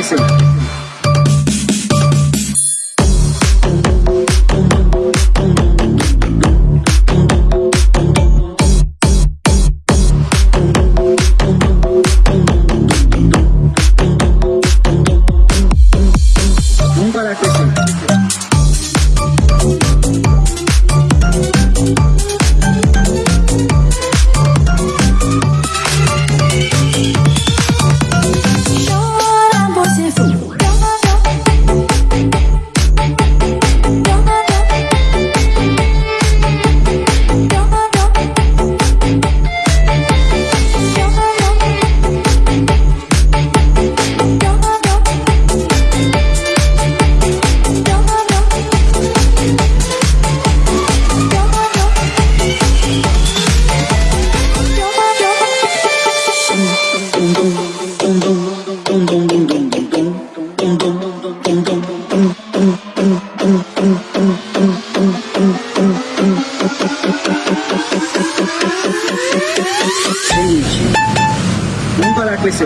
Listen. Vamos parar com esse.